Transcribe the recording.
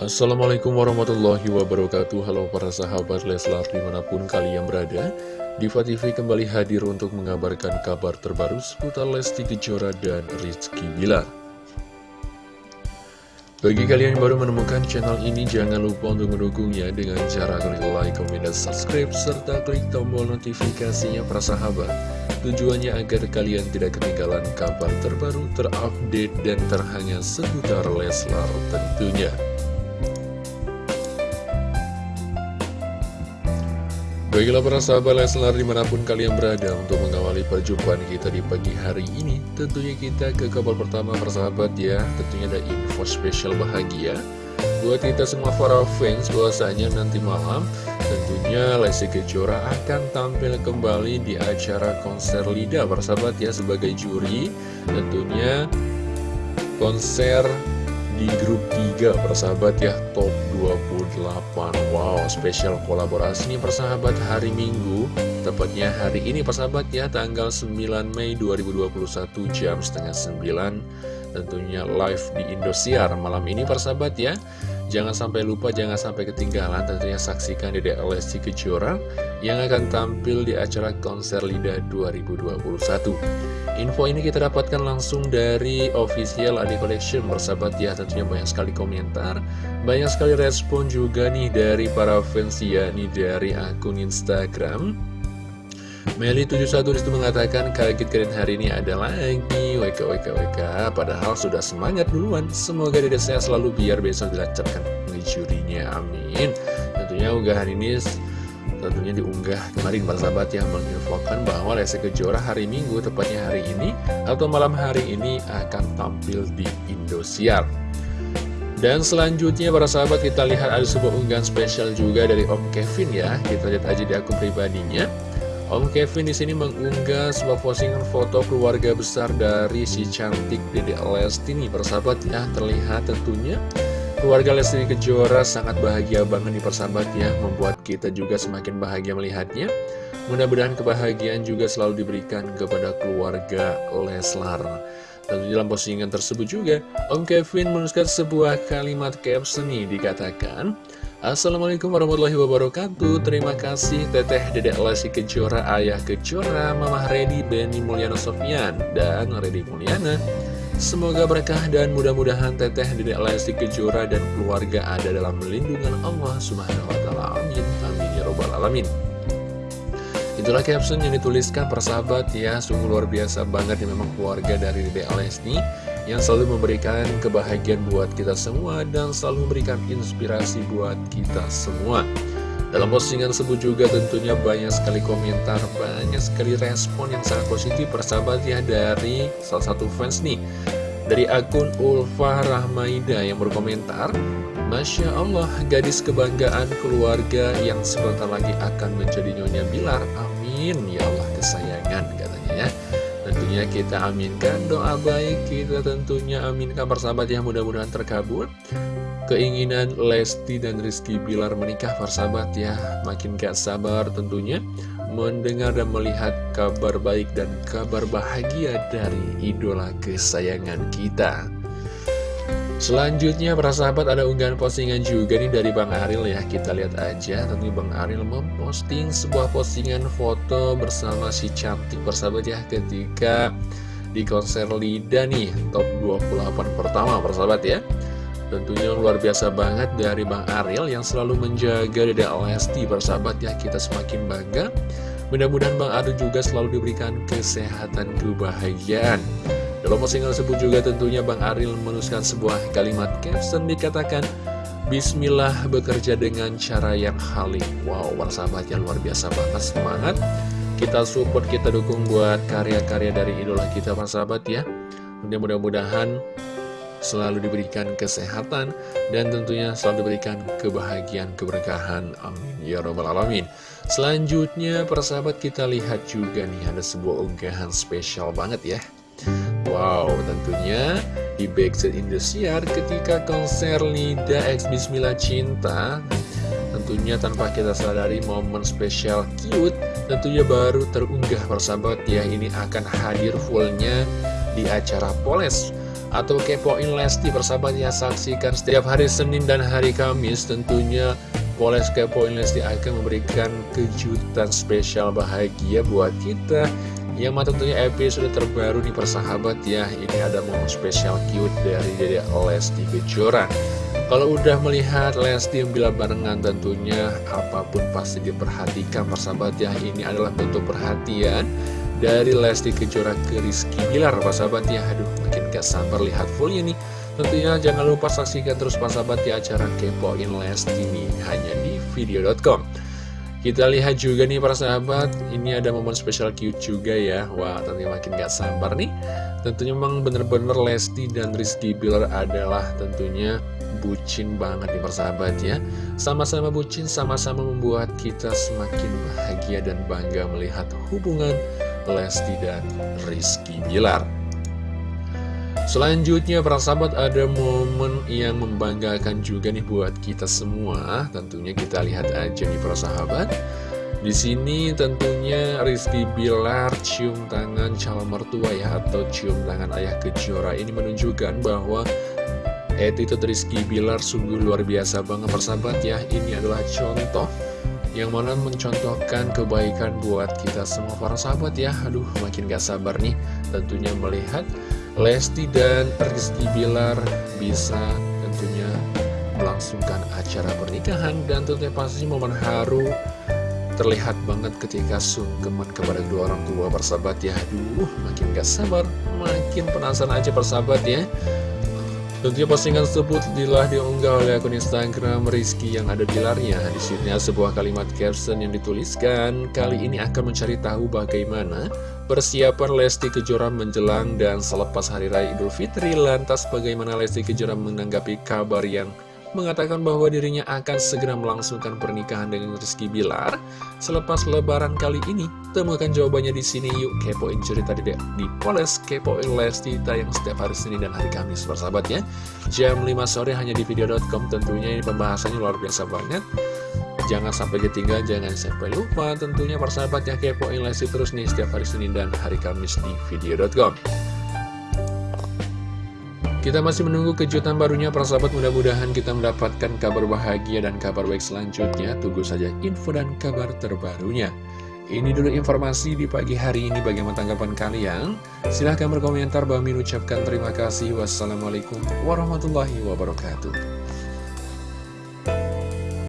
Assalamualaikum warahmatullahi wabarakatuh. Halo para sahabat Leslar di mana pun kalian berada Diva TV kembali hadir untuk mengabarkan kabar terbaru seputar Lesti Kejora dan Rizky Bilar. Bagi kalian yang baru menemukan channel ini jangan lupa untuk mendukungnya dengan cara klik like, komen, dan subscribe serta klik tombol notifikasinya para sahabat. Tujuannya agar kalian tidak ketinggalan kabar terbaru, terupdate, dan terhangat seputar Leslar tentunya Baiklah para sahabat Leslar di mana pun kalian berada untuk mengawali perjumpaan kita di pagi hari ini Tentunya kita ke kabar pertama persahabat ya. Tentunya ada info spesial bahagia Buat kita semua para fans bahwasanya nanti malam Tentunya Lesti Kejora akan tampil kembali di acara konser Lida persahabat ya sebagai juri. Tentunya konser di grup 3 persahabat ya top 28 wow spesial kolaborasi nih persahabat hari minggu. Tepatnya hari ini persahabat ya tanggal 9 Mei 2021 jam setengah 9 tentunya live di Indosiar malam ini persahabat ya Jangan sampai lupa, jangan sampai ketinggalan tentunya saksikan di Lesti Kejora yang akan tampil di acara konser LIDA 2021. Info ini kita dapatkan langsung dari official Adi Collection bersahabat ya tentunya banyak sekali komentar, banyak sekali respon juga nih dari para fans ya nih dari akun Instagram. Meli71 di situ mengatakan kaget keren hari ini ada lagi. WK WK WK Padahal sudah semangat duluan. Semoga dede saya selalu biar besok dilancarkan jurinya. Amin. Tentunya unggahan ini tentunya diunggah kemarin para sahabat yang menginfokan bahwa Lesti Kejora hari Minggu tepatnya hari ini atau malam hari ini akan tampil di Indosiar. Dan selanjutnya para sahabat kita lihat ada sebuah unggahan spesial juga dari Om Kevin ya. Kita lihat aja di akun pribadinya Om Kevin di sini mengunggah sebuah postingan foto keluarga besar dari si cantik Dede Lesti nih persahabat ya. Terlihat tentunya keluarga Lesti Kejora sangat bahagia banget nih persahabat ya. Membuat kita juga semakin bahagia melihatnya. Mudah-mudahan kebahagiaan juga selalu diberikan kepada keluarga Leslar. Tentu dalam postingan tersebut juga Om Kevin menuliskan sebuah kalimat caption nih dikatakan Assalamualaikum warahmatullahi wabarakatuh Terima kasih Teteh Dedek Lesti Kejora Ayah Kejora Mama Redi Benny Mulyana Sofyan Dan Redi Mulyana Semoga berkah dan mudah-mudahan Teteh Dedek Lesti Kejora dan keluarga ada dalam lindungan Allah Subhanahu wa taala. Amin. Amin ya robbal alamin. Itulah caption yang dituliskan persahabat ya Sungguh luar biasa banget ya memang keluarga dari Dedek Lesti yang selalu memberikan kebahagiaan buat kita semua dan selalu memberikan inspirasi buat kita semua. Dalam postingan tersebut juga tentunya banyak sekali komentar, banyak sekali respon yang sangat positif persahabat ya dari salah satu fans nih. Dari akun Ulfa Rahmaida yang berkomentar, Masya Allah, gadis kebanggaan keluarga yang sebentar lagi akan menjadi Nyonya Bilar. Amin, ya Allah kesayangan katanya ya. Tentunya kita aminkan doa baik, kita tentunya aminkan persahabat yang mudah-mudahan terkabul. Keinginan Lesti dan Rizky Bilar menikah persahabat ya, makin gak sabar tentunya mendengar dan melihat kabar baik dan kabar bahagia dari idola kesayangan kita. Selanjutnya para sahabat ada unggahan postingan juga nih dari Bang Aril ya. Kita lihat aja tentunya Bang Aril memposting sebuah postingan foto bersama si cantik persahabat ya Ketika di konser Lida nih top 28 pertama persahabat ya. Tentunya luar biasa banget dari Bang Aril yang selalu menjaga Dede Lesti persahabat ya. Kita semakin bangga. Mudah-mudahan Bang Aril juga selalu diberikan kesehatan kebahagiaan dalam postingan tersebut juga tentunya Bang Aril menuliskan sebuah kalimat caption dikatakan Bismillah bekerja dengan cara yang halik Wow, para sahabat yang luar biasa banget semangat Kita support, kita dukung buat karya-karya dari idola kita para sahabat ya Mudah-mudahan selalu diberikan kesehatan dan tentunya selalu diberikan kebahagiaan, keberkahan. Amin. Ya Rabbal Alamin. Selanjutnya, persahabat kita lihat juga nih ada sebuah unggahan spesial banget ya. Wow, tentunya di Backstreet Indosiar ketika konser Lida X Bismillah Cinta Tentunya tanpa kita sadari momen spesial cute Tentunya baru terunggah persahabat ya Ini akan hadir fullnya di acara Poles atau kepoin Lesti persahabat ya saksikan setiap hari Senin dan hari Kamis tentunya Poles Kepoin Lesti akan memberikan kejutan spesial bahagia buat kita yang mana tentunya episode terbaru nih persahabat ya. Ini ada momen spesial cute dari Dede Lesti Kejora. Kalau udah melihat Lesti bila barengan tentunya apa pun pasti diperhatikan persahabat ya. Ini adalah bentuk perhatian dari Lesti Kejora ke Rizky Bilar persahabat ya. Aduh makin gak sabar lihat fullnya nih Tentunya jangan lupa saksikan terus persahabat ya acara Kepoin Lesti ini. Hanya di video.com kita lihat juga nih para sahabat, ini ada momen spesial cute juga ya. Wah, tentunya makin gak sabar nih. Tentunya memang bener-bener Lesti dan Rizky Bilar adalah tentunya bucin banget nih persahabat ya Sama-sama bucin, sama-sama membuat kita semakin bahagia dan bangga melihat hubungan Lesti dan Rizky Bilar Selanjutnya para sahabat ada momen yang membanggakan juga nih buat kita semua. Tentunya kita lihat aja nih para sahabat. Di sini tentunya Rizky Bilar cium tangan calon mertua ya atau cium tangan ayah kejora. Ini menunjukkan bahwa Attitude Rizky Bilar sungguh luar biasa banget persahabat ya. Ini adalah contoh yang mana mencontohkan kebaikan buat kita semua para sahabat ya. Aduh makin gak sabar nih tentunya melihat Lesti dan Rizky Bilar bisa tentunya melangsungkan acara pernikahan Dan tentunya pasti momen haru terlihat banget ketika sungkeman kepada dua orang tua persahabat ya. Aduh makin gak sabar makin penasaran aja persahabat ya Tentunya postingan tersebut telah diunggah oleh akun Instagram Rizky yang ada di larnya. Di sini sebuah kalimat caption yang dituliskan, kali ini akan mencari tahu bagaimana persiapan Lesti Kejora menjelang dan selepas Hari Raya Idul Fitri. Lantas bagaimana Lesti Kejora menanggapi kabar yang mengatakan bahwa dirinya akan segera melangsungkan pernikahan dengan Rizky Bilar selepas lebaran kali ini. Temukan jawabannya di sini yuk kepoin cerita di, di Poles kepoin Lesti tayang setiap hari Senin dan hari Kamis persahabat ya. Jam 5 sore hanya di video.com tentunya ini pembahasannya luar biasa banget. Jangan sampai ketinggalan, jangan sampai lupa tentunya persahabat ya kepoin Lesti terus nih setiap hari Senin dan hari Kamis di video.com. Kita masih menunggu kejutan barunya para sahabat mudah-mudahan kita mendapatkan kabar bahagia dan kabar baik selanjutnya. Tunggu saja info dan kabar terbarunya. Ini dulu informasi di pagi hari ini. Bagaimana tanggapan kalian? Silahkan berkomentar. Bami ucapkan terima kasih. Wassalamualaikum warahmatullahi wabarakatuh